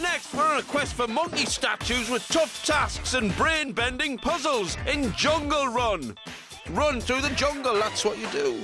Next, we're on a quest for monkey statues with tough tasks and brain bending puzzles in Jungle Run. Run through the jungle, that's what you do.